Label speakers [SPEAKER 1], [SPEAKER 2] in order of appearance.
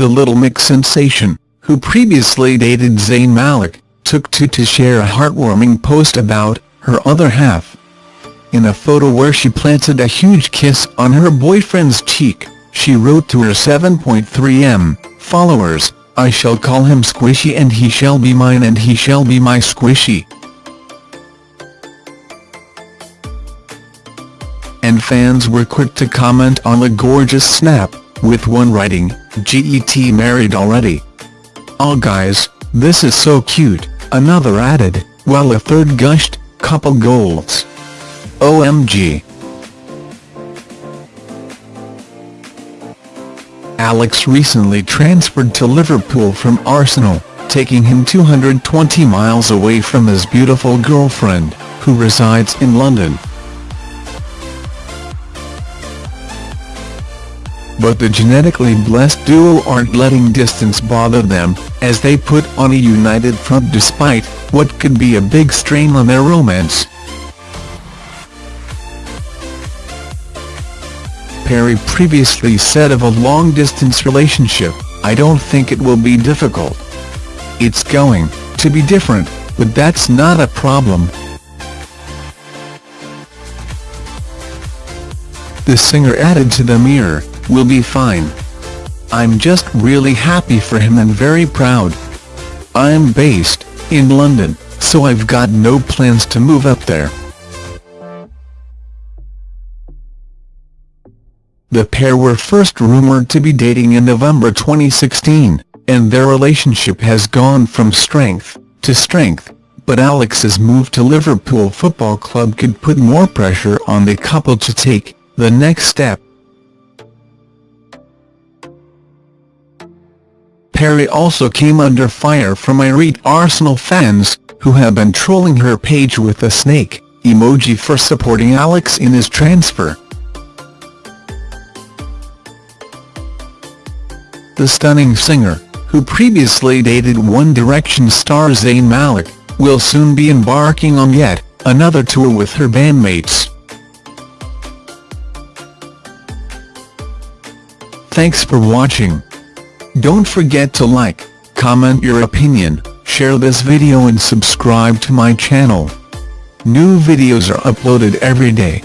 [SPEAKER 1] the Little Mix sensation, who previously dated Zayn Malik, took to to share a heartwarming post about her other half. In a photo where she planted a huge kiss on her boyfriend's cheek, she wrote to her 7.3m followers, I shall call him Squishy and he shall be mine and he shall be my Squishy. And fans were quick to comment on the gorgeous snap, with one writing, GET married already. Oh guys, this is so cute, another added, while a third gushed, couple goals. OMG. Alex recently transferred to Liverpool from Arsenal, taking him 220 miles away from his beautiful girlfriend, who resides in London. But the genetically blessed duo aren't letting distance bother them, as they put on a united front despite what could be a big strain on their romance. Perrie previously said of a long-distance relationship, I don't think it will be difficult. It's going to be different, but that's not a problem. The singer added to the mirror, we'll be fine. I'm just really happy for him and very proud. I'm based in London, so I've got no plans to move up there. The pair were first rumored to be dating in November 2016, and their relationship has gone from strength to strength, but Alex's move to Liverpool Football Club could put more pressure on the couple to take the next step. Perrie also came under fire from irate Arsenal fans, who have been trolling her page with a snake emoji for supporting Alex in his transfer. the stunning singer, who previously dated One Direction star Zayn Malik, will soon be embarking on yet another tour with her bandmates. Thanks for watching. Don't forget to like, comment your opinion, share this video and subscribe to my channel. New videos are uploaded every day.